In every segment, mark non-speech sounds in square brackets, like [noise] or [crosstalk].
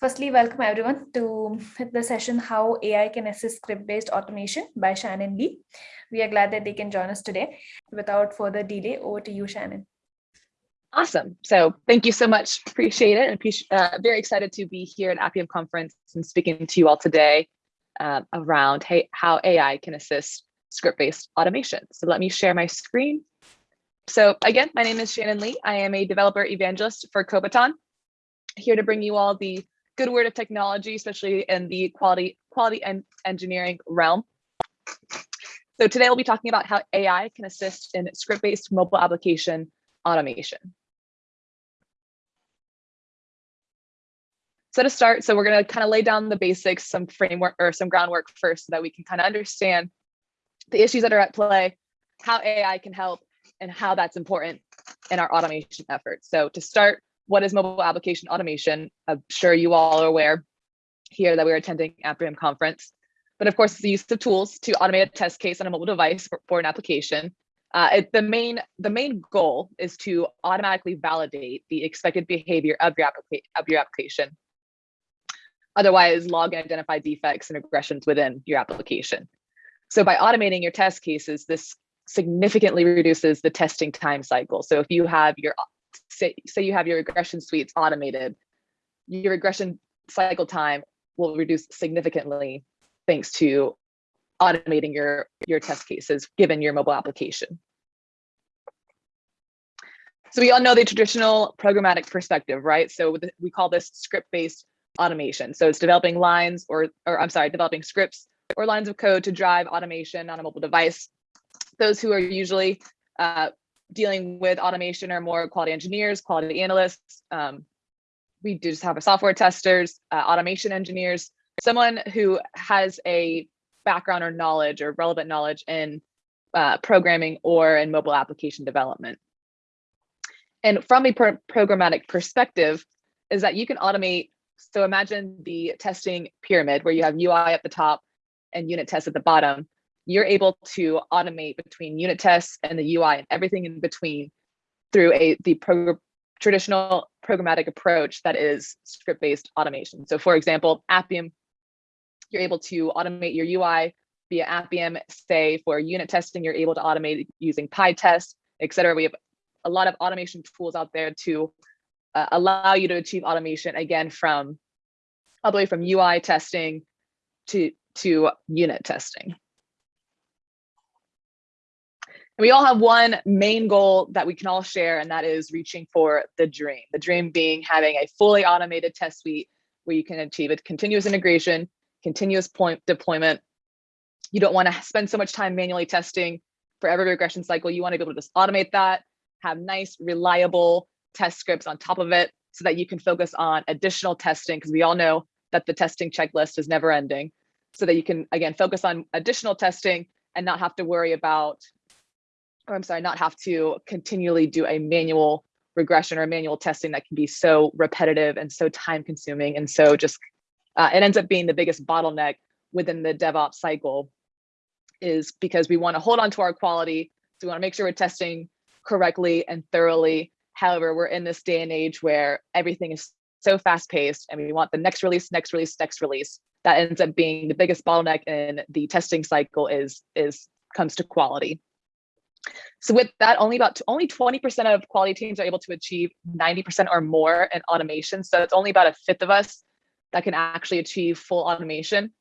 Firstly, welcome everyone to the session How AI Can Assist Script-Based Automation by Shannon Lee. We are glad that they can join us today. Without further delay, over to you, Shannon. Awesome. So thank you so much. Appreciate it. And uh, very excited to be here at Appium conference and speaking to you all today uh, around hey, how AI can assist script-based automation. So let me share my screen. So again, my name is Shannon Lee. I am a developer evangelist for Kobiton, here to bring you all the good word of technology, especially in the quality, quality and engineering realm. So today we'll be talking about how AI can assist in script-based mobile application automation. So to start, so we're going to kind of lay down the basics, some framework or some groundwork first so that we can kind of understand the issues that are at play, how AI can help, and how that's important in our automation efforts. So to start, what is mobile application automation? I'm sure you all are aware here that we're attending Appium conference. But of course, it's the use of tools to automate a test case on a mobile device for, for an application. Uh, it, the main the main goal is to automatically validate the expected behavior of your, of your application. Otherwise, log and identify defects and regressions within your application. So by automating your test cases, this significantly reduces the testing time cycle. So if you have your say, say you have your regression suites automated, your regression cycle time will reduce significantly thanks to automating your, your test cases given your mobile application. So we all know the traditional programmatic perspective, right? So we call this script-based automation. So it's developing lines or, or I'm sorry, developing scripts or lines of code to drive automation on a mobile device. Those who are usually uh, dealing with automation are more quality engineers, quality analysts. Um, we do just have a software testers, uh, automation engineers, someone who has a background or knowledge or relevant knowledge in uh, programming or in mobile application development. And from a pro programmatic perspective is that you can automate. So imagine the testing pyramid where you have UI at the top and unit tests at the bottom you're able to automate between unit tests and the UI and everything in between through a the pro traditional programmatic approach that is script-based automation. So for example, Appium, you're able to automate your UI via Appium, say for unit testing, you're able to automate using PyTest, et cetera. We have a lot of automation tools out there to uh, allow you to achieve automation again from all the way from UI testing to, to unit testing. And we all have one main goal that we can all share, and that is reaching for the dream. The dream being having a fully automated test suite where you can achieve a continuous integration, continuous point deployment. You don't want to spend so much time manually testing for every regression cycle. You want to be able to just automate that, have nice, reliable test scripts on top of it so that you can focus on additional testing because we all know that the testing checklist is never ending so that you can, again, focus on additional testing and not have to worry about I'm sorry, not have to continually do a manual regression or manual testing that can be so repetitive and so time consuming. And so just, uh, it ends up being the biggest bottleneck within the DevOps cycle is because we want to hold on to our quality. So we want to make sure we're testing correctly and thoroughly. However, we're in this day and age where everything is so fast paced and we want the next release, next release, next release. That ends up being the biggest bottleneck in the testing cycle is, is comes to quality. So with that, only about only 20% of quality teams are able to achieve 90% or more in automation. So it's only about a fifth of us that can actually achieve full automation.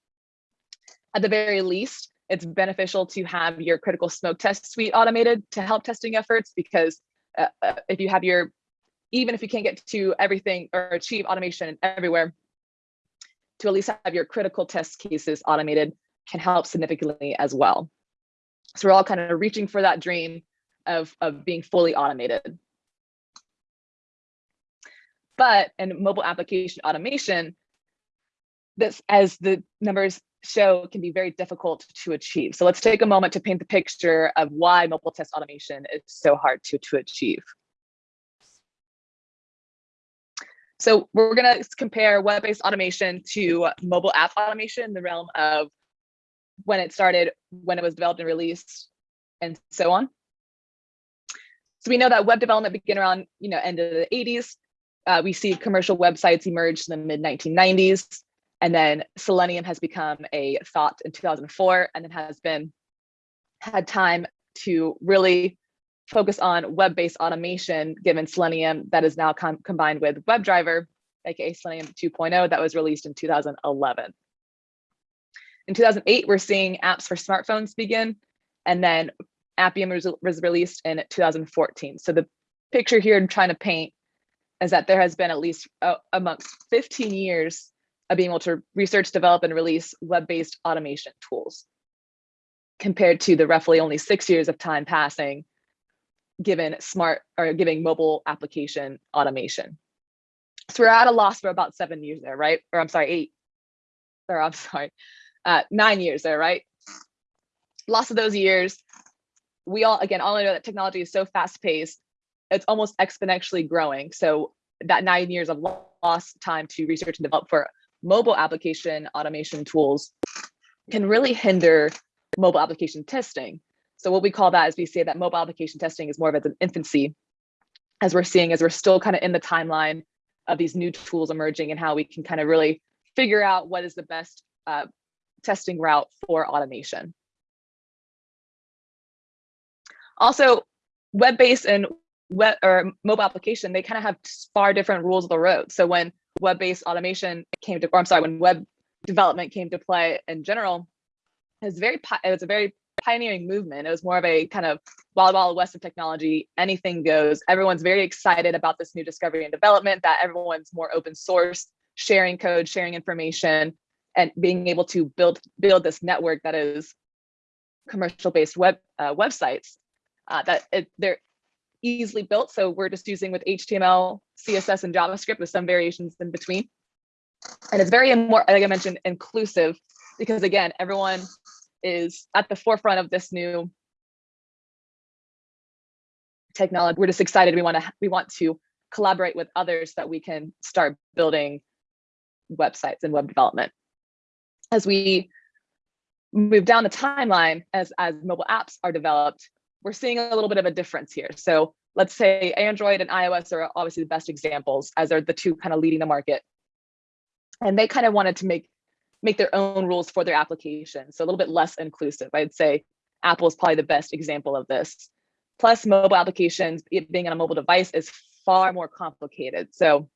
At the very least, it's beneficial to have your critical smoke test suite automated to help testing efforts because uh, uh if you have your, even if you can't get to everything or achieve automation everywhere, to at least have your critical test cases automated can help significantly as well. So we're all kind of reaching for that dream of, of being fully automated. But in mobile application automation, this, as the numbers show, can be very difficult to achieve. So let's take a moment to paint the picture of why mobile test automation is so hard to, to achieve. So we're going to compare web-based automation to mobile app automation in the realm of when it started, when it was developed and released, and so on. So we know that web development began around, you know, end of the 80s. uh, we see commercial websites emerge in the mid 1990s, and then Selenium has become a thought in 2004, and then has been had time to really focus on web-based automation given Selenium that is now com combined with WebDriver, aka Selenium 2.0 that was released in 2011. In 2008, we're seeing apps for smartphones begin, and then Appium was, was released in 2014. So the picture here I'm trying to paint is that there has been at least uh, amongst 15 years of being able to research, develop, and release web-based automation tools compared to the roughly only six years of time passing given smart or giving mobile application automation. So we're at a loss for about seven years there, right? Or I'm sorry, eight, or I'm [laughs] sorry, uh, nine years there, right? Lost of those years, we all, again, all I know that technology is so fast paced, it's almost exponentially growing. So that nine years of lost time to research and develop for mobile application automation tools can really hinder mobile application testing. So what we call that is we say that mobile application testing is more of an infancy, as we're seeing as we're still kind of in the timeline of these new tools emerging and how we can kind of really figure out what is the best uh, testing route for automation. Also, web-based and web or mobile application, they kind of have far different rules of the road. So when web-based automation came to, or I'm sorry, when web development came to play in general, it was very, it was a very pioneering movement. It was more of a kind of wild, wild west of technology. Anything goes. Everyone's very excited about this new discovery and development. That everyone's more open source, sharing code, sharing information, and being able to build build this network that is commercial based web uh, websites uh, that it, they're easily built. So we're just using with HTML, CSS, and JavaScript with some variations in between. And it's very more, like I mentioned, inclusive because again, everyone is at the forefront of this new technology. We're just excited. We want to we want to collaborate with others that we can start building websites and web development. As we move down the timeline, as, as mobile apps are developed, we're seeing a little bit of a difference here. So let's say Android and iOS are obviously the best examples as they're the two kind of leading the market. And they kind of wanted to make make their own rules for their application. So a little bit less inclusive. I'd say Apple is probably the best example of this. Plus mobile applications, it being on a mobile device is far more complicated. So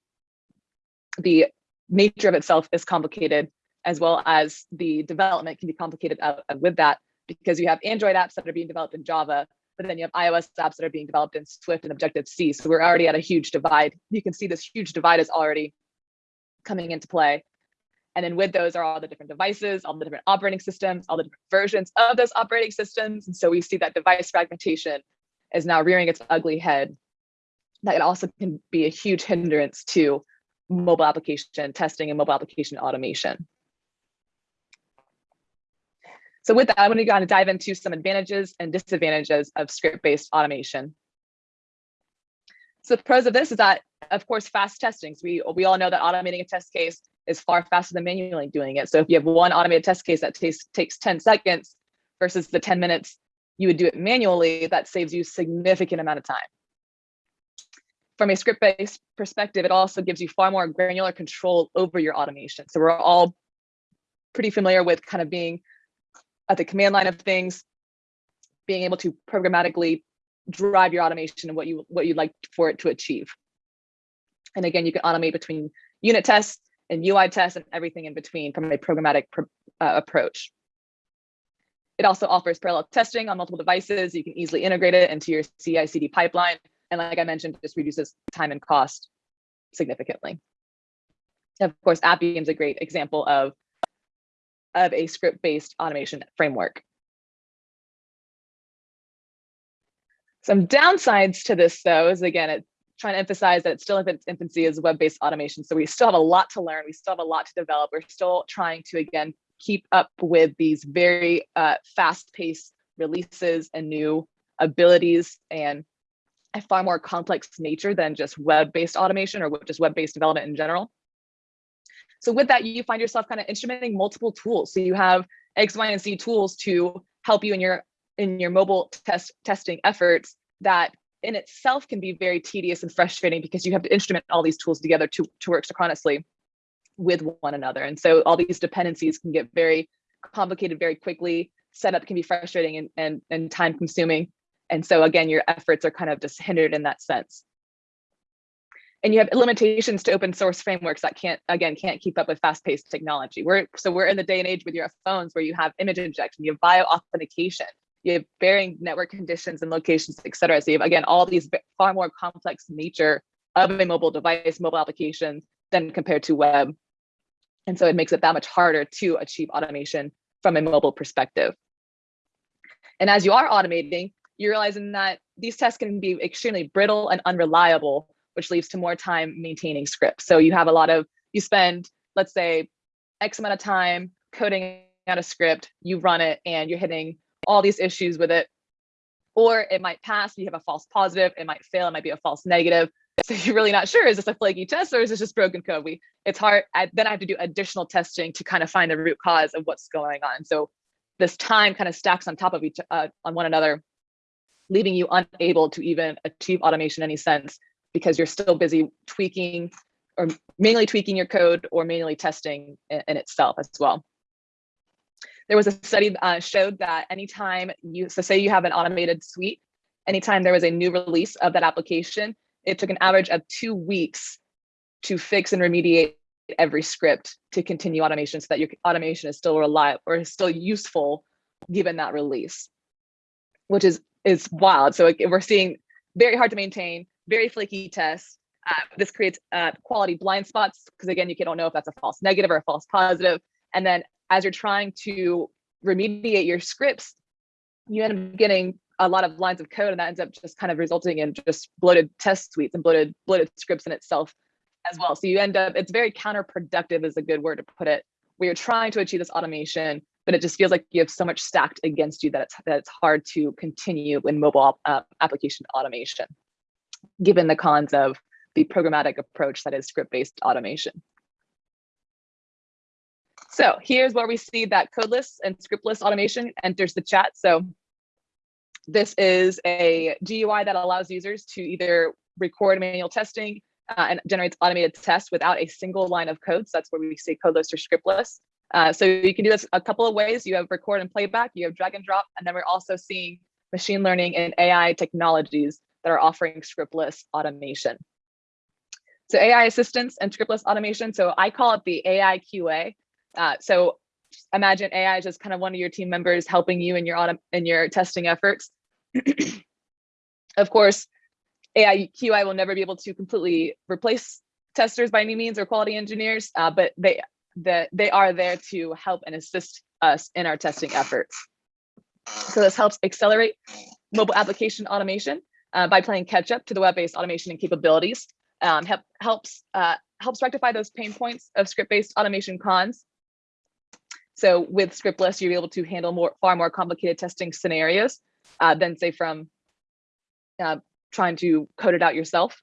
the nature of itself is complicated as well as the development can be complicated uh, with that because you have Android apps that are being developed in Java, but then you have iOS apps that are being developed in Swift and Objective-C. So we're already at a huge divide. You can see this huge divide is already coming into play. And then with those are all the different devices, all the different operating systems, all the different versions of those operating systems. And so we see that device fragmentation is now rearing its ugly head. That also can be a huge hindrance to mobile application testing and mobile application automation. So with that, I'm going to kind of dive into some advantages and disadvantages of script-based automation. So the pros of this is that, of course, fast testing. So we, we all know that automating a test case is far faster than manually doing it. So if you have one automated test case that takes, takes 10 seconds versus the 10 minutes you would do it manually, that saves you a significant amount of time. From a script-based perspective, it also gives you far more granular control over your automation. So we're all pretty familiar with kind of being at the command line of things, being able to programmatically drive your automation and what you what you'd like for it to achieve. And again, you can automate between unit tests and UI tests and everything in between from a programmatic uh, approach. It also offers parallel testing on multiple devices. You can easily integrate it into your CI CD pipeline. And like I mentioned, just reduces time and cost significantly. of course, Appium is a great example of, of a script-based automation framework. Some downsides to this, though, is again, it trying to emphasize that it's still in its infancy as web-based automation. So we still have a lot to learn. We still have a lot to develop. We're still trying to, again, keep up with these very uh, fast-paced releases and new abilities and a far more complex nature than just web-based automation or just web-based development in general. So with that, you find yourself kind of instrumenting multiple tools. So you have X, Y, and Z tools to help you in your in your mobile test testing efforts that in itself can be very tedious and frustrating because you have to instrument all these tools together to, to work synchronously with one another. And so all these dependencies can get very complicated very quickly. Setup can be frustrating and, and, and time consuming. And so again, your efforts are kind of just hindered in that sense. And you have limitations to open source frameworks that can't, again, can't keep up with fast paced technology. We're, so we're in the day and age with your phones where you have image injection, you have bio authentication, you have varying network conditions and locations, et cetera. So you have, again, all these far more complex nature of a mobile device, mobile application than compared to web. And so it makes it that much harder to achieve automation from a mobile perspective. And as you are automating, you're realizing that these tests can be extremely brittle and unreliable, which leads to more time maintaining scripts. So you have a lot of, you spend, let's say, X amount of time coding out a script, you run it and you're hitting all these issues with it. Or it might pass, you have a false positive, it might fail, it might be a false negative. So you're really not sure, is this a flaky test or is this just broken code? We, it's hard, I, then I have to do additional testing to kind of find the root cause of what's going on. So this time kind of stacks on top of each, uh, on one another, leaving you unable to even achieve automation in any sense because you're still busy tweaking or manually tweaking your code or manually testing in, in itself as well. There was a study uh, showed that anytime you, so say you have an automated suite, anytime there was a new release of that application, it took an average of two weeks to fix and remediate every script to continue automation so that your automation is still reliable or is still useful given that release, which is is wild. So we're seeing very hard to maintain, very flaky tests. Uh, this creates uh, quality blind spots because again, you don't know if that's a false negative or a false positive. And then as you're trying to remediate your scripts, you end up getting a lot of lines of code and that ends up just kind of resulting in just bloated test suites and bloated bloated scripts in itself as well. So you end up, it's very counterproductive is a good word to put it, where you're trying to achieve this automation, but it just feels like you have so much stacked against you that it's, that it's hard to continue in mobile uh, application automation, given the cons of the programmatic approach that is script-based automation. So here's where we see that codeless and scriptless automation enters the chat. So this is a GUI that allows users to either record manual testing uh, and generates automated tests without a single line of code. So that's where we say codeless or scriptless. Uh, so you can do this a couple of ways. You have record and playback, you have drag and drop, and then we're also seeing machine learning and AI technologies that are offering scriptless automation. So AI assistance and scriptless automation. So I call it the AI QA. Uh, so imagine AI is just kind of one of your team members helping you in your auto in your testing efforts. [clears throat] of course, AI QI will never be able to completely replace testers by any means or quality engineers, uh, but they the, they are there to help and assist us in our testing efforts. So this helps accelerate mobile application automation uh, by playing catch up to the web-based automation and capabilities. Um, help, helps uh, helps rectify those pain points of script-based automation cons so with scriptless, you're able to handle more far more complicated testing scenarios uh, than say from uh, trying to code it out yourself.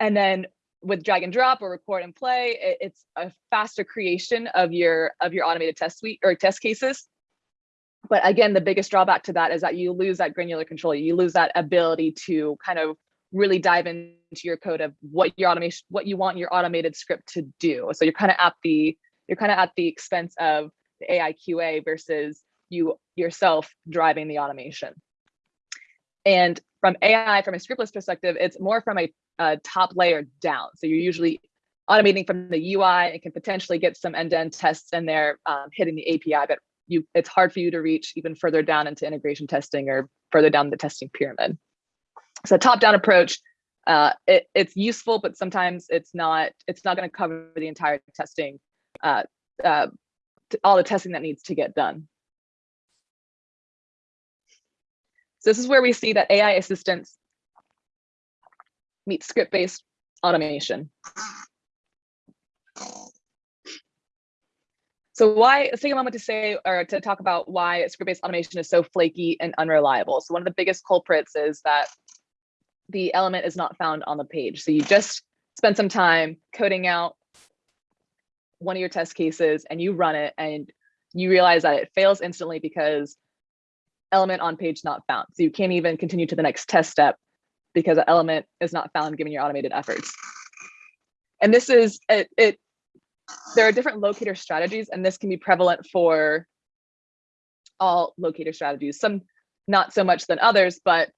And then with drag and drop or record and play, it, it's a faster creation of your of your automated test suite or test cases. But again, the biggest drawback to that is that you lose that granular control. You lose that ability to kind of really dive into your code of what your automation, what you want your automated script to do. So you're kind of at the you're kind of at the expense of the AI QA versus you yourself driving the automation. And from AI, from a scriptless perspective, it's more from a, a top layer down. So you're usually automating from the UI and can potentially get some end-to-end -end tests in there um, hitting the API, but you it's hard for you to reach even further down into integration testing or further down the testing pyramid. So top-down approach, uh, it, it's useful, but sometimes it's not it's not going to cover the entire testing uh, uh, all the testing that needs to get done. So this is where we see that AI assistance meets script-based automation. So why, let's take a moment to say, or to talk about why script-based automation is so flaky and unreliable. So one of the biggest culprits is that the element is not found on the page. So you just spend some time coding out one of your test cases and you run it and you realize that it fails instantly because element on page not found. So you can't even continue to the next test step because the element is not found given your automated efforts. And this is, it, it there are different locator strategies and this can be prevalent for all locator strategies, some not so much than others, but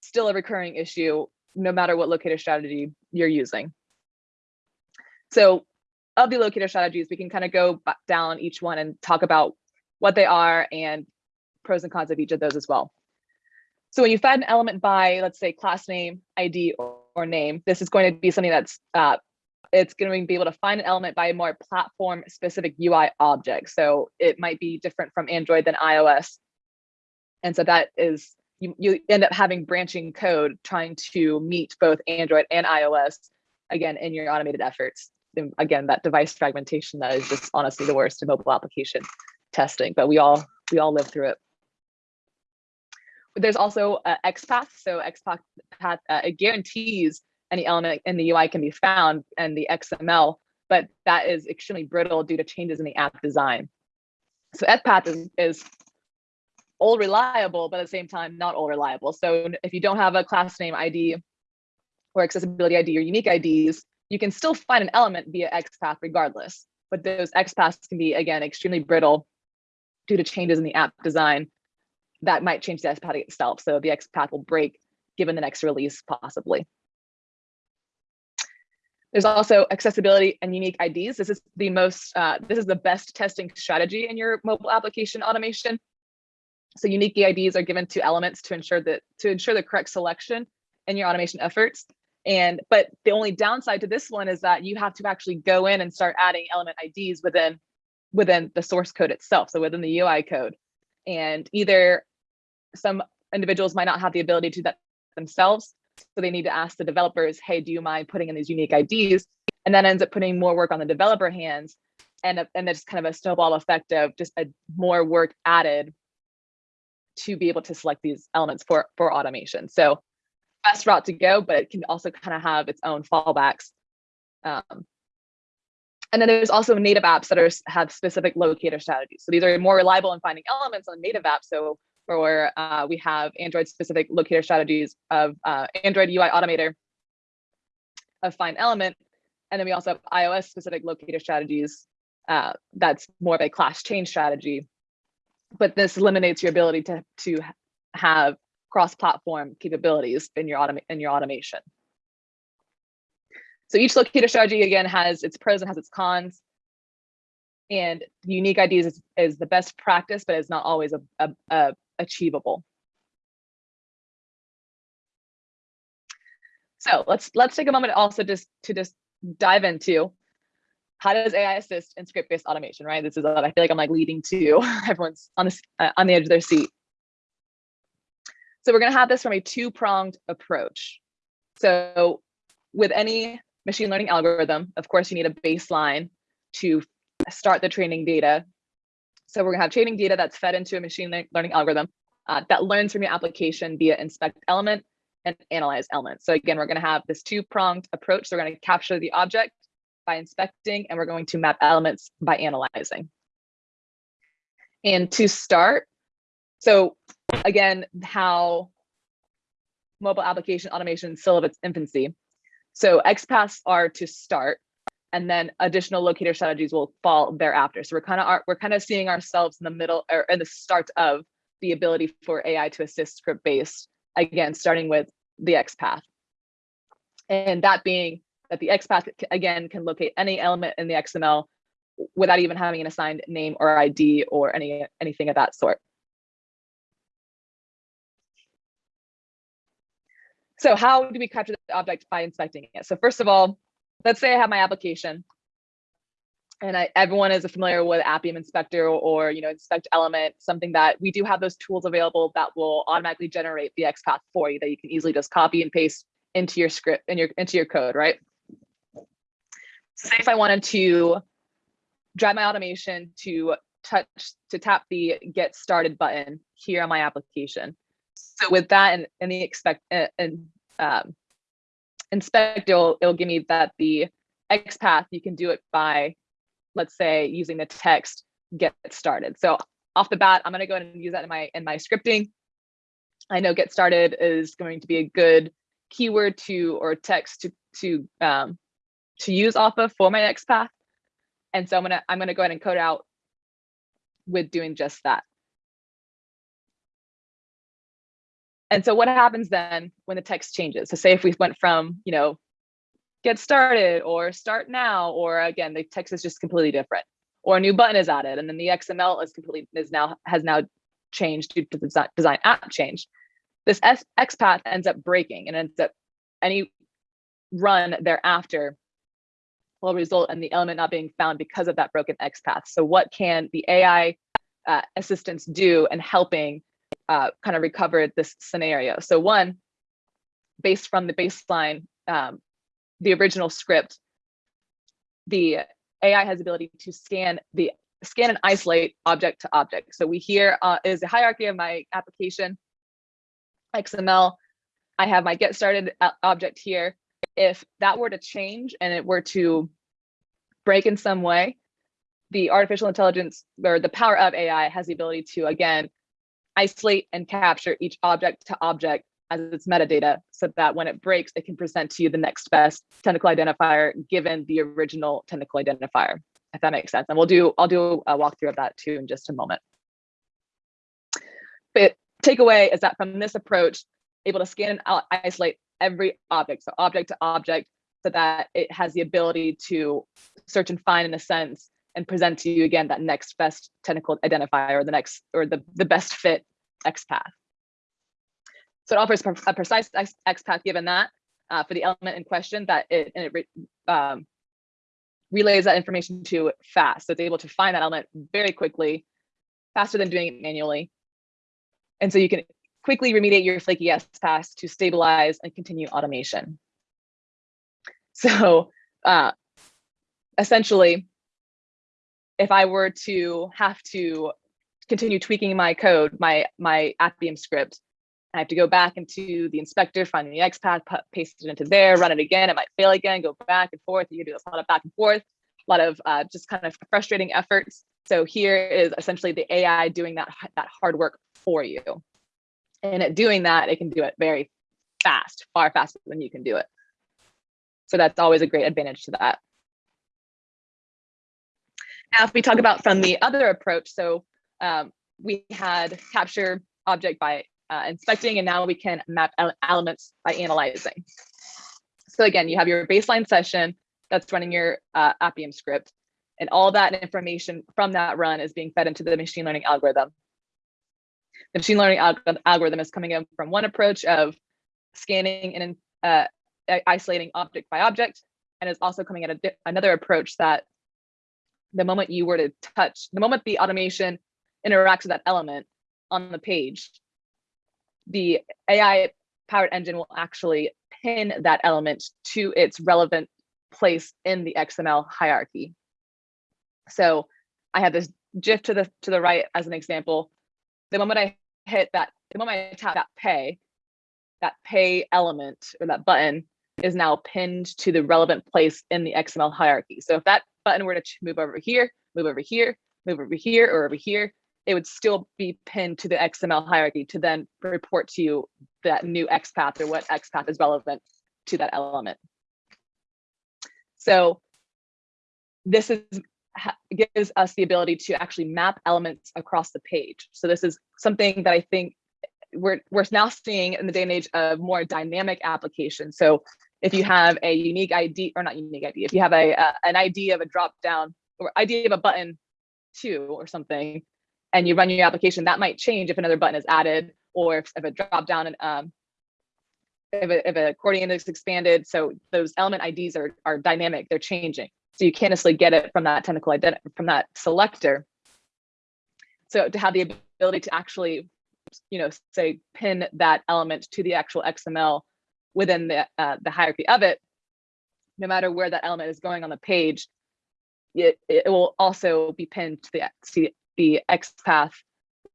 still a recurring issue no matter what locator strategy you're using. So of the locator strategies, we can kind of go down each one and talk about what they are and pros and cons of each of those as well. So when you find an element by, let's say, class name, ID, or, or name, this is going to be something that's, uh, it's going to be able to find an element by a more platform specific UI object. So it might be different from Android than iOS. And so that is, you, you end up having branching code trying to meet both Android and iOS, again, in your automated efforts. And again, that device fragmentation that is just honestly the worst in mobile application testing, but we all we all live through it. There's also uh, XPath. So XPath uh, it guarantees any element in the UI can be found and the XML, but that is extremely brittle due to changes in the app design. So XPath is, is all reliable, but at the same time, not all reliable. So if you don't have a class name ID or accessibility ID or unique IDs, you can still find an element via XPath regardless. But those XPaths can be, again, extremely brittle due to changes in the app design that might change the XPath itself. So the XPath will break given the next release possibly. There's also accessibility and unique IDs. This is the most, uh, this is the best testing strategy in your mobile application automation. So unique IDs are given to elements to ensure that to ensure the correct selection in your automation efforts. And but the only downside to this one is that you have to actually go in and start adding element IDs within within the source code itself, so within the UI code. And either some individuals might not have the ability to do that themselves, so they need to ask the developers, hey, do you mind putting in these unique IDs? And that ends up putting more work on the developer hands and, and there's kind of a snowball effect of just a more work added to be able to select these elements for, for automation. So best route to go, but it can also kind of have its own fallbacks. Um, and then there's also native apps that are have specific locator strategies. So these are more reliable in finding elements on native apps. So for uh, we have Android specific locator strategies of uh, Android UI Automator of find element. And then we also have iOS specific locator strategies uh, that's more of a class change strategy. But this eliminates your ability to, to have cross-platform capabilities in your, autom in your automation. So each locator strategy, again, has its pros and has its cons. And unique IDs is, is the best practice, but it's not always a, a, a achievable. So let's let's take a moment also just to just dive into how does AI assist in script-based automation, right? This is what I feel like I'm like leading to [laughs] everyone's on this uh, on the edge of their seat. So we're gonna have this from a two-pronged approach. So with any machine learning algorithm, of course, you need a baseline to start the training data. So we're gonna have training data that's fed into a machine learning algorithm uh, that learns from your application via inspect element and analyze element. So again, we're gonna have this two-pronged approach. So we're gonna capture the object by inspecting and we're going to map elements by analyzing. And to start, so again, how mobile application automation still of its infancy. So XPaths are to start, and then additional locator strategies will fall thereafter. So we're kind of we're kind of seeing ourselves in the middle or in the start of the ability for AI to assist script based, again, starting with the XPath. And that being that the XPath, again, can locate any element in the XML without even having an assigned name or ID or any anything of that sort. So how do we capture the object by inspecting it? So first of all, let's say I have my application and I, everyone is familiar with Appium Inspector or, you know inspect element, something that we do have those tools available that will automatically generate the XPath for you that you can easily just copy and paste into your script in your into your code, right? Say if I wanted to drive my automation to touch to tap the get started button here on my application. So with that and, and the expect and um, inspect, it'll, it'll give me that the XPath, you can do it by, let's say, using the text get started. So off the bat, I'm going to go and use that in my in my scripting. I know get started is going to be a good keyword to or text to to um, to use off of for my XPath. And so I'm gonna I'm gonna go ahead and code out with doing just that. And so what happens then when the text changes? So say if we went from, you know, get started or start now, or again, the text is just completely different or a new button is added and then the XML is completely is now has now changed due to the design app change. This XPath ends up breaking and ends up any run thereafter will result in the element not being found because of that broken XPath. So what can the AI uh, assistants do in helping uh, kind of recovered this scenario? So one, based from the baseline, um, the original script, the AI has the ability to scan the scan and isolate object to object. So we here uh, is a hierarchy of my application XML. I have my get started uh, object here. If that were to change and it were to break in some way, the artificial intelligence or the power of AI has the ability to, again, isolate and capture each object to object as its metadata so that when it breaks, it can present to you the next best technical identifier given the original technical identifier, if that makes sense. And we'll do, I'll do a walkthrough of that too in just a moment. But takeaway is that from this approach, able to scan and isolate every object, so object to object, so that it has the ability to search and find in a sense and present to you again that next best technical identifier or the next or the, the best fit XPath. So it offers a precise XPath given that uh, for the element in question that it, and it um, relays that information to fast. So it's able to find that element very quickly, faster than doing it manually. And so you can quickly remediate your flaky XPath to stabilize and continue automation. So uh, essentially, if I were to have to continue tweaking my code, my, my Appium script, I have to go back into the inspector, find the XPath, paste it into there, run it again. It might fail again, go back and forth. You do a lot of back and forth, a lot of uh, just kind of frustrating efforts. So here is essentially the AI doing that, that hard work for you. And at doing that, it can do it very fast, far faster than you can do it. So that's always a great advantage to that. Now, if we talk about from the other approach, so um, we had capture object by uh, inspecting, and now we can map elements by analyzing. So again, you have your baseline session that's running your uh, Appium script, and all that information from that run is being fed into the machine learning algorithm. The machine learning alg algorithm is coming in from one approach of scanning and uh, isolating object by object, and is also coming at a another approach that the moment you were to touch, the moment the automation interacts with that element on the page, the AI powered engine will actually pin that element to its relevant place in the XML hierarchy. So I have this GIF to the to the right as an example. The moment I hit that, the moment I tap that pay, that pay element or that button is now pinned to the relevant place in the XML hierarchy. So if that button were to move over here, move over here, move over here, or over here, it would still be pinned to the XML hierarchy to then report to you that new XPath or what XPath is relevant to that element. So this is gives us the ability to actually map elements across the page. So this is something that I think we're, we're now seeing in the day and age of more dynamic applications. So if you have a unique ID or not unique ID, if you have a, a an ID of a drop down or ID of a button two or something, and you run your application, that might change if another button is added or if, if a drop down and um, if a, if is expanded. So those element IDs are, are dynamic, they're changing. So you can't necessarily get it from that technical identity, from that selector. So to have the ability to actually, you know, say pin that element to the actual XML within the, uh, the hierarchy of it, no matter where that element is going on the page, it, it will also be pinned to the, to the XPath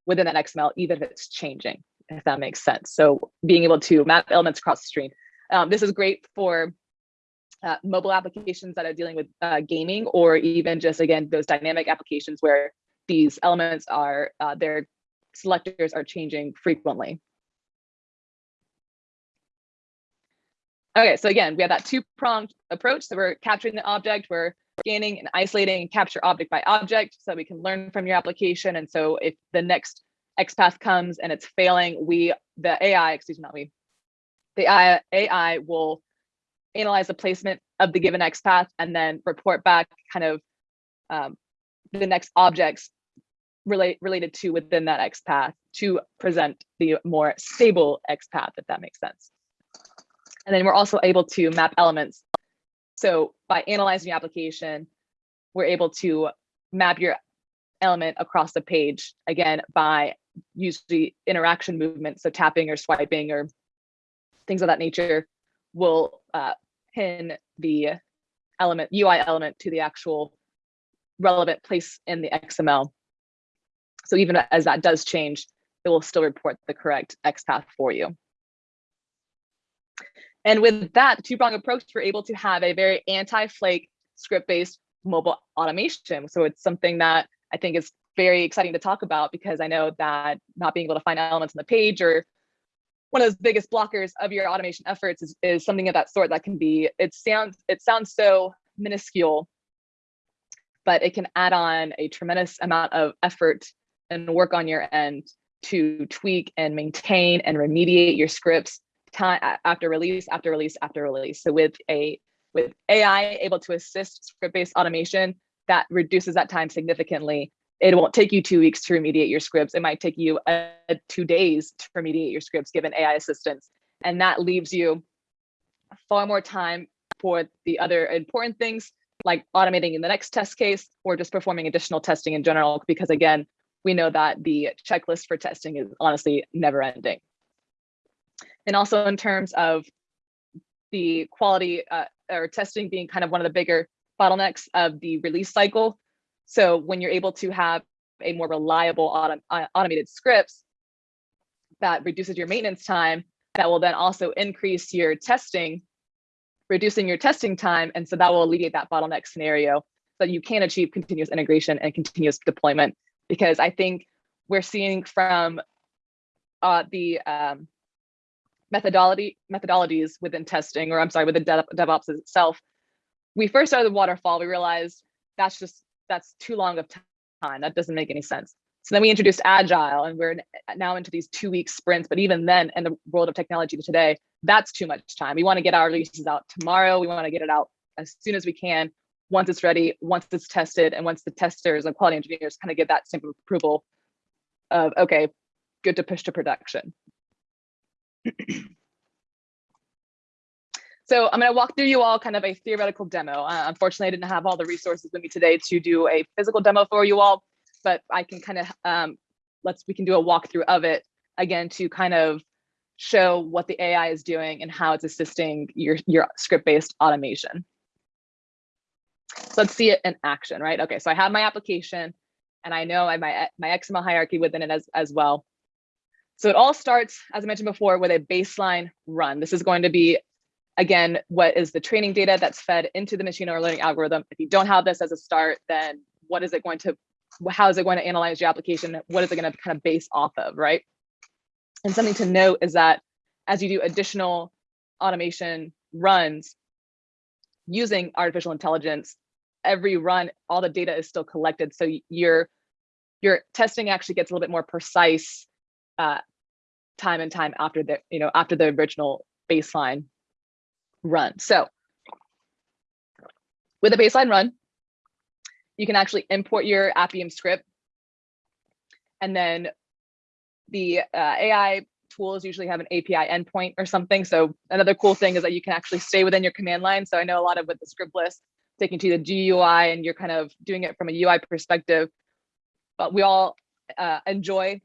within that XML, even if it's changing, if that makes sense. So being able to map elements across the screen. Um, this is great for uh, mobile applications that are dealing with uh, gaming or even just, again, those dynamic applications where these elements are, uh, their selectors are changing frequently. Okay, so again, we have that two-pronged approach. So we're capturing the object, we're scanning and isolating and capture object by object so we can learn from your application. And so if the next XPath comes and it's failing, we, the AI, excuse me, not we, the AI, AI will analyze the placement of the given XPath and then report back kind of um, the next objects relate, related to within that XPath to present the more stable XPath, if that makes sense. And then we're also able to map elements. So by analyzing the application, we're able to map your element across the page, again, by usually interaction movement, so tapping or swiping or things of that nature will uh, pin the element UI element to the actual relevant place in the XML. So even as that does change, it will still report the correct XPath for you. And with that two-prong approach, we're able to have a very anti-flake script-based mobile automation. So it's something that I think is very exciting to talk about because I know that not being able to find elements on the page or one of those biggest blockers of your automation efforts is, is something of that sort that can be, it sounds, it sounds so minuscule, but it can add on a tremendous amount of effort and work on your end to tweak and maintain and remediate your scripts time after release, after release, after release. So with a with AI able to assist script-based automation, that reduces that time significantly. It won't take you two weeks to remediate your scripts. It might take you uh, two days to remediate your scripts given AI assistance. And that leaves you far more time for the other important things like automating in the next test case or just performing additional testing in general, because again, we know that the checklist for testing is honestly never ending. And also in terms of the quality uh, or testing being kind of one of the bigger bottlenecks of the release cycle. So when you're able to have a more reliable uh, automated scripts that reduces your maintenance time, that will then also increase your testing, reducing your testing time. And so that will alleviate that bottleneck scenario so that you can achieve continuous integration and continuous deployment. Because I think we're seeing from uh, the um, methodology methodologies within testing, or I'm sorry, within Dev, DevOps itself. We first started the waterfall. We realized that's just that's too long of time. That doesn't make any sense. So then we introduced agile, and we're now into these two-week sprints. But even then, in the world of technology today, that's too much time. We want to get our releases out tomorrow. We want to get it out as soon as we can, once it's ready, once it's tested, and once the testers and quality engineers kind of give that simple approval of okay, good to push to production. [clears throat] so I'm going to walk through you all kind of a theoretical demo. Uh, unfortunately, I didn't have all the resources with me today to do a physical demo for you all, but I can kind of um, let's we can do a walkthrough of it again to kind of show what the AI is doing and how it's assisting your your script-based automation. Let's see it in action, right? Okay, so I have my application and I know I my my XML hierarchy within it as, as well. So it all starts, as I mentioned before, with a baseline run. This is going to be, again, what is the training data that's fed into the machine learning algorithm. If you don't have this as a start, then what is it going to, how is it going to analyze your application? What is it going to kind of base off of, right? And something to note is that as you do additional automation runs using artificial intelligence, every run, all the data is still collected. So your, your testing actually gets a little bit more precise uh, time and time after the, you know, after the original baseline run. So with a baseline run, you can actually import your Appium script. And then the uh, AI tools usually have an API endpoint or something. So another cool thing is that you can actually stay within your command line. So I know a lot of with the script list, taking to the GUI and you're kind of doing it from a UI perspective, but we all uh, enjoy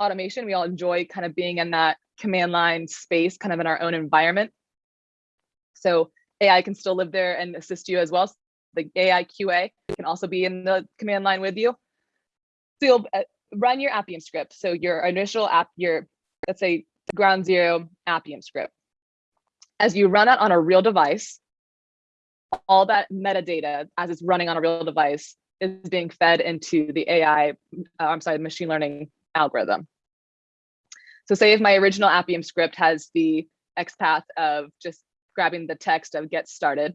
automation. We all enjoy kind of being in that command line space, kind of in our own environment. So AI can still live there and assist you as well. The AI QA can also be in the command line with you. So you'll uh, run your Appium script. So your initial app, your, let's say ground zero Appium script. As you run it on a real device, all that metadata as it's running on a real device is being fed into the AI, uh, I'm sorry, machine learning algorithm. So say if my original Appium script has the XPath of just grabbing the text of get started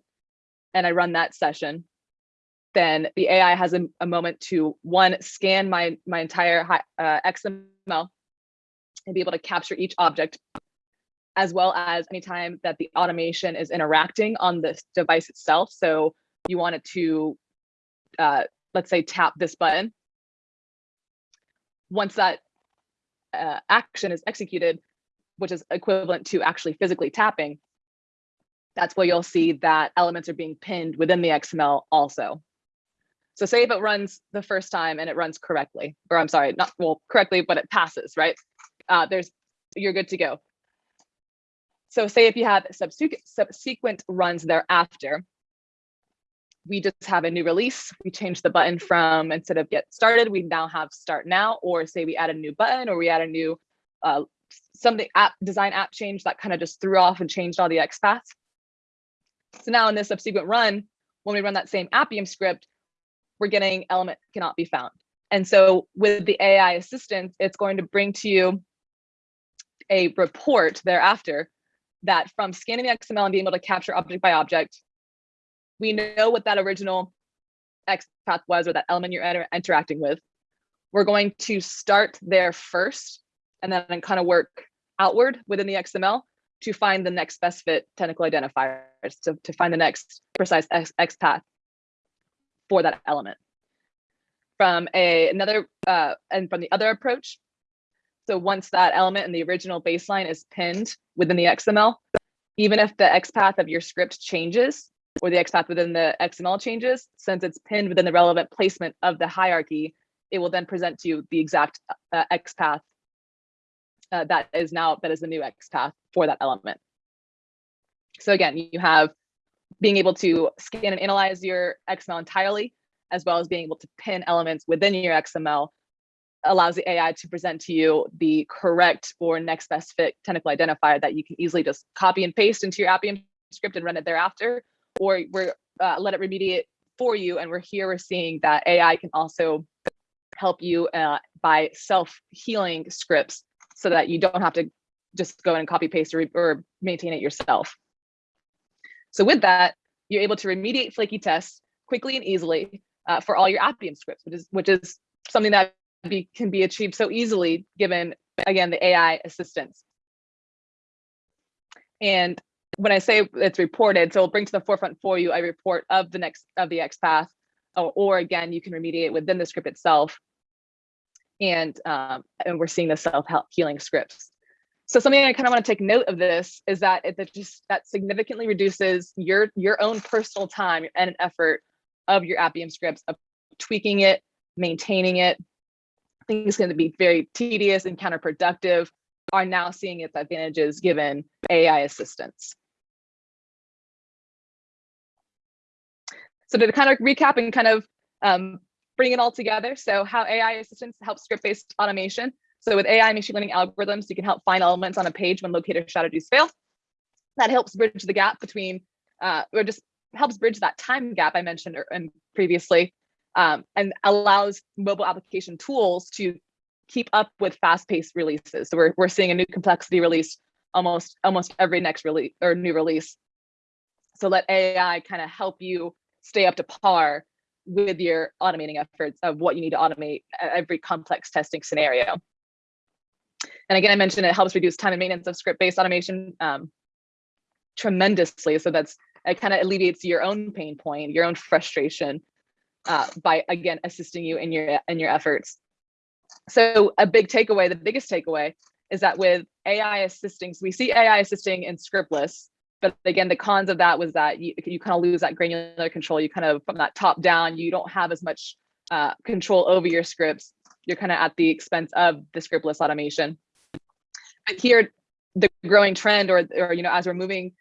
and I run that session, then the AI has a, a moment to one, scan my, my entire uh, XML and be able to capture each object as well as anytime that the automation is interacting on the device itself. So you want it to, uh, let's say, tap this button. Once that uh, action is executed, which is equivalent to actually physically tapping, that's where you'll see that elements are being pinned within the XML also. So say if it runs the first time and it runs correctly, or I'm sorry, not well correctly, but it passes, right? Uh, there's you're good to go. So say if you have subsequent runs thereafter, we just have a new release. We change the button from instead of get started, we now have start now, or say we add a new button or we add a new uh, something app design app change that kind of just threw off and changed all the XPaths. So now in this subsequent run, when we run that same Appium script, we're getting element cannot be found. And so with the AI assistant, it's going to bring to you a report thereafter that from scanning the XML and being able to capture object by object, we know what that original XPath was or that element you're inter interacting with. We're going to start there first and then kind of work outward within the XML to find the next best fit technical identifiers, to, to find the next precise X, XPath for that element. From a, another, uh, and from the other approach, so once that element in the original baseline is pinned within the XML, even if the XPath of your script changes or the XPath within the XML changes, since it's pinned within the relevant placement of the hierarchy, it will then present to you the exact uh, XPath uh, that is now, that is the new XPath for that element. So again, you have being able to scan and analyze your XML entirely, as well as being able to pin elements within your XML allows the AI to present to you the correct or next best fit technical identifier that you can easily just copy and paste into your Appium script and run it thereafter, or we're uh, let it remediate for you. And we're here, we're seeing that AI can also help you uh, by self-healing scripts so that you don't have to just go and copy paste or, or maintain it yourself. So with that, you're able to remediate flaky tests quickly and easily uh, for all your Appium scripts, which is which is something that be, can be achieved so easily given, again, the AI assistance. And when I say it's reported, so it'll bring to the forefront for you a report of the next of the XPath, or, or again, you can remediate within the script itself. And, um, and we're seeing the self-help healing scripts. So something I kind of want to take note of this is that it that just that significantly reduces your your own personal time and effort of your Appium scripts of tweaking it, maintaining it, think it's going to be very tedious and counterproductive are now seeing its advantages given AI assistance. So to kind of recap and kind of um, bring it all together. So how AI assistance helps script-based automation. So with AI machine learning algorithms, you can help find elements on a page when locator strategies fail. That helps bridge the gap between, uh, or just helps bridge that time gap I mentioned previously um, and allows mobile application tools to keep up with fast-paced releases. So we're, we're seeing a new complexity release almost almost every next release or new release. So let AI kind of help you stay up to par with your automating efforts of what you need to automate every complex testing scenario. And again, I mentioned it helps reduce time and maintenance of script-based automation um, tremendously. So that's it kind of alleviates your own pain point, your own frustration uh, by again assisting you in your in your efforts. So a big takeaway, the biggest takeaway is that with AI assisting, so we see AI assisting in scriptless, but again, the cons of that was that you, you kind of lose that granular control. You kind of from that top down, you don't have as much uh, control over your scripts. You're kind of at the expense of the scriptless automation. But here, the growing trend, or, or you know, as we're moving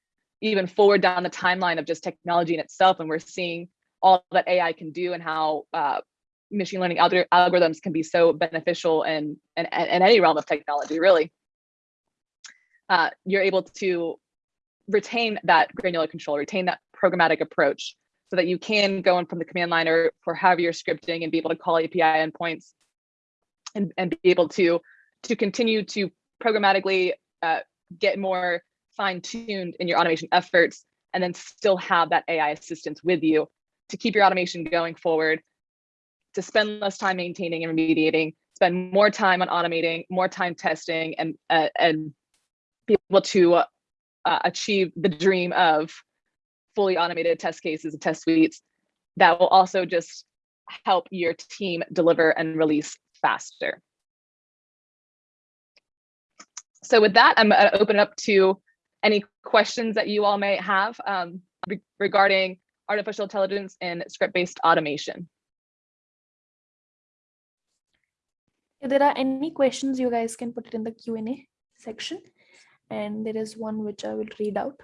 even forward down the timeline of just technology in itself, and we're seeing all that AI can do and how uh, machine learning algorithms can be so beneficial in, in, in any realm of technology, really. Uh, you're able to retain that granular control, retain that programmatic approach so that you can go in from the command line or for however you're scripting and be able to call API endpoints and, and be able to, to continue to programmatically uh, get more fine tuned in your automation efforts and then still have that AI assistance with you to keep your automation going forward, to spend less time maintaining and remediating, spend more time on automating, more time testing, and uh, and be able to uh, achieve the dream of fully automated test cases and test suites that will also just help your team deliver and release faster. So with that, I'm gonna open it up to any questions that you all may have um, re regarding artificial intelligence and script-based automation. If there are any questions, you guys can put it in the Q&A section. And there is one which I will read out.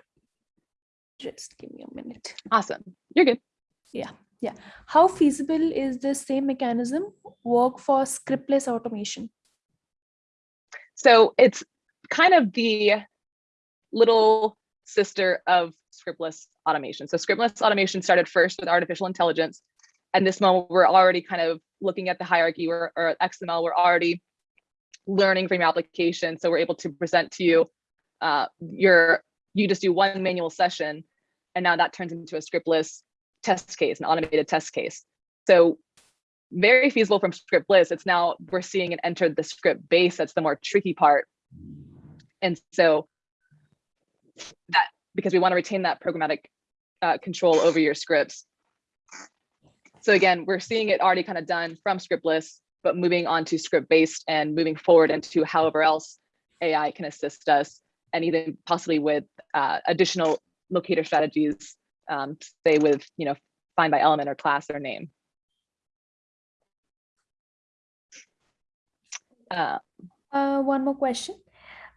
Just give me a minute. Awesome. You're good. Yeah, yeah. How feasible is this same mechanism work for scriptless automation? So it's kind of the little sister of scriptless automation. So scriptless automation started first with artificial intelligence. And this moment, we're already kind of looking at the hierarchy or, or XML, we're already learning from your application. So we're able to present to you uh, your, you just do one manual session, and now that turns into a scriptless test case, an automated test case. So very feasible from scriptless. It's now we're seeing it enter the script base. That's the more tricky part. And so that because we want to retain that programmatic uh, control over your scripts. So again, we're seeing it already kind of done from scriptless, but moving on to script based and moving forward into however else AI can assist us and even possibly with uh, additional locator strategies, um, say with, you know, find by element or class or name. Uh, uh, one more question.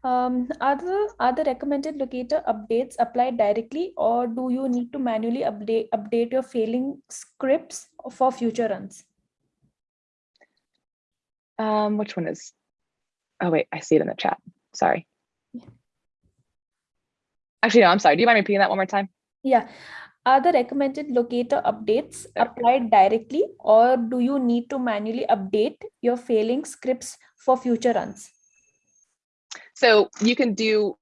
Um, are, the, are the recommended locator updates applied directly or do you need to manually update, update your failing scripts for future runs? Um, which one is, oh wait, I see it in the chat, sorry. Actually, no, I'm sorry, do you mind repeating that one more time? Yeah, are the recommended locator updates applied directly or do you need to manually update your failing scripts for future runs? So you can do,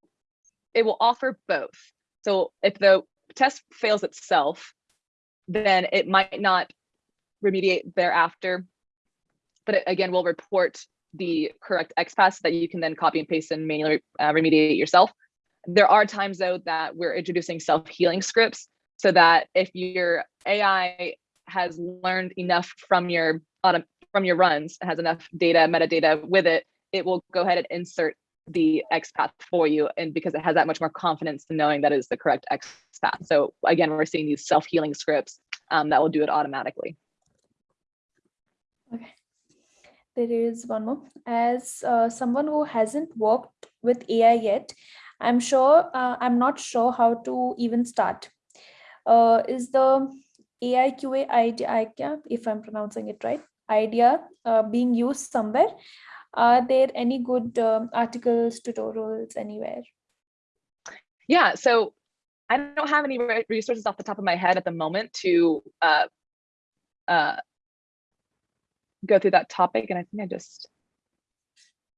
it will offer both. So if the test fails itself, then it might not remediate thereafter. But it, again, will report the correct XPath that you can then copy and paste and manually uh, remediate yourself. There are times though that we're introducing self-healing scripts so that if your AI has learned enough from your from your runs, has enough data, metadata with it, it will go ahead and insert the XPath for you. And because it has that much more confidence in knowing that is the correct XPath. So again, we're seeing these self-healing scripts um, that will do it automatically. Okay. There is one more. As uh, someone who hasn't worked with AI yet, I'm sure, uh, I'm not sure how to even start. Uh, is the AI QA idea, if I'm pronouncing it right, idea uh, being used somewhere? Are there any good um, articles, tutorials anywhere? Yeah, so I don't have any resources off the top of my head at the moment to uh, uh, go through that topic. And I think I just,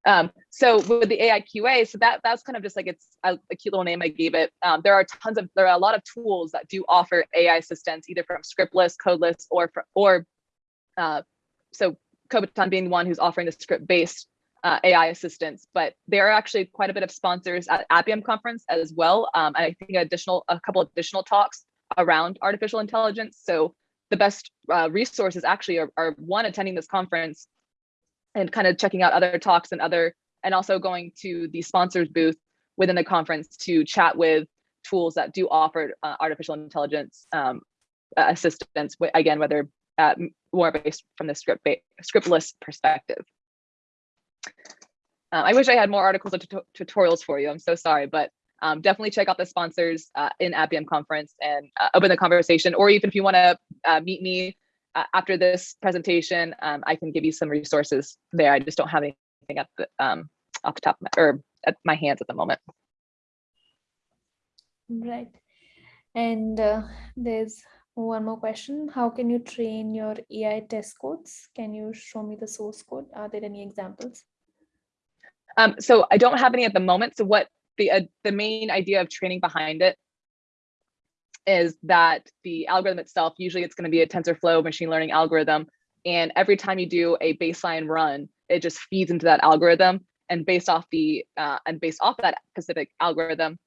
um, so with the AI QA, so that that's kind of just like it's a, a cute little name I gave it. Um, there are tons of, there are a lot of tools that do offer AI assistance, either from scriptless, codeless, or, or uh, so Kobiton being the one who's offering the script-based uh, AI assistance, but there are actually quite a bit of sponsors at Appium conference as well. Um, I think additional, a couple additional talks around artificial intelligence. So the best uh, resources actually are, are one, attending this conference and kind of checking out other talks and other, and also going to the sponsors booth within the conference to chat with tools that do offer uh, artificial intelligence um, assistance, again, whether uh, more based from the script scriptless perspective. Uh, I wish I had more articles or tutorials for you. I'm so sorry, but um, definitely check out the sponsors uh, in Appium conference and uh, open the conversation. Or even if you want to uh, meet me uh, after this presentation, um, I can give you some resources there. I just don't have anything at the um, off the top of my, or at my hands at the moment. Right. And uh, there's One more question. How can you train your AI test codes? Can you show me the source code? Are there any examples? Um, so I don't have any at the moment. So what the uh, the main idea of training behind it is that the algorithm itself, usually it's going to be a TensorFlow machine learning algorithm. And every time you do a baseline run, it just feeds into that algorithm. And based off the uh, and based off that specific algorithm,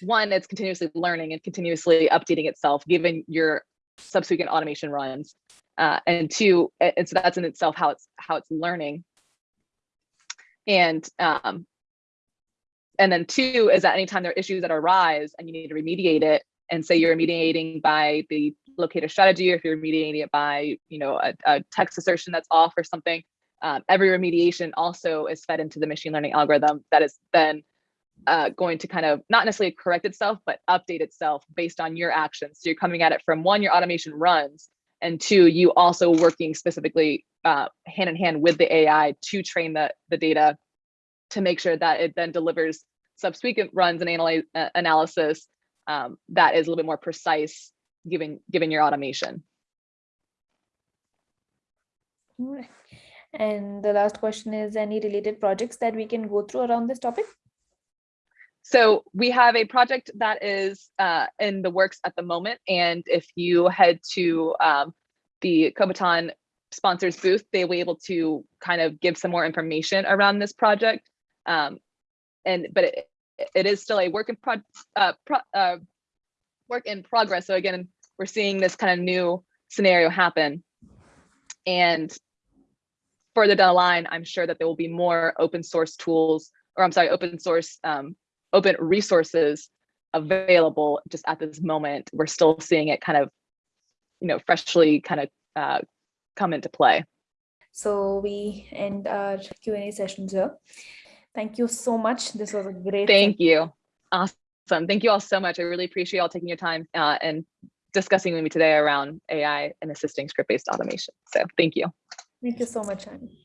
one, it's continuously learning and continuously updating itself, given your subsequent automation runs. Uh, and two, and so that's in itself how it's how it's learning. And um, and then two is that anytime there are issues that arise and you need to remediate it, and say you're remediating by the locator strategy, or if you're remediating it by you know a, a text assertion that's off or something, um, every remediation also is fed into the machine learning algorithm that is then uh, going to kind of not necessarily correct itself, but update itself based on your actions. So you're coming at it from one, your automation runs, and two, you also working specifically uh, hand in hand with the AI to train the, the data to make sure that it then delivers subsequent runs and analyze, uh, analysis um, that is a little bit more precise given, given your automation. And the last question is any related projects that we can go through around this topic? So we have a project that is uh, in the works at the moment. And if you head to um, the Kobiton sponsors booth, they will be able to kind of give some more information around this project. Um, and but it, it is still a work in pro, uh, pro uh, work in progress. So again, we're seeing this kind of new scenario happen. And further down the line, I'm sure that there will be more open source tools, or I'm sorry, open source um, open resources available just at this moment. We're still seeing it kind of, you know, freshly kind of uh, come into play. So we end our Q&A sessions here. Thank you so much. This was a great. Thank session. you. Awesome. Thank you all so much. I really appreciate y'all taking your time uh, and discussing with me today around AI and assisting script-based automation. So thank you. Thank you so much, Annie.